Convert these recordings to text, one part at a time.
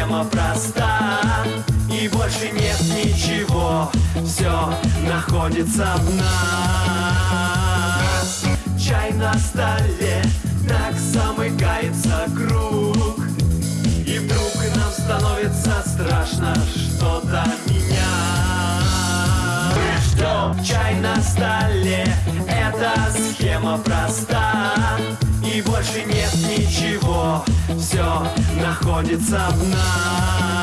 схема проста И больше нет ничего. Все находится в нас. Чай на столе Так замыкается круг. И вдруг нам становится страшно Что-то менять. Что? Чай на столе Эта схема проста И больше нет ничего. Все находится в нас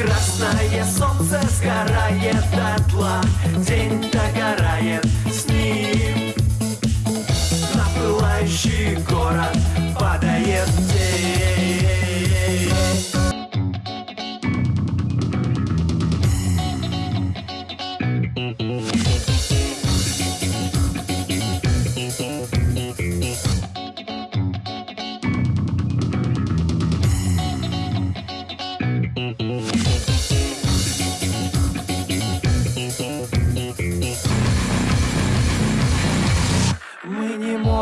Красное солнце сгорает дотла. День догорает с ним. На город падает день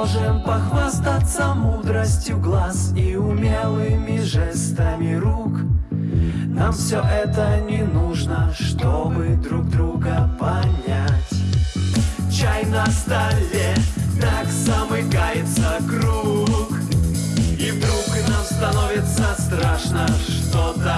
можем похвастаться мудростью глаз и умелыми жестами рук. Нам все это не нужно, чтобы друг друга понять. Чай на столе, так замыкается круг. И вдруг нам становится страшно что-то